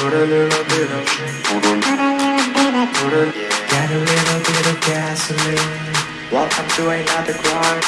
Put a little bit of Put a, yeah. a, get a little bit of gasoline Welcome to another grind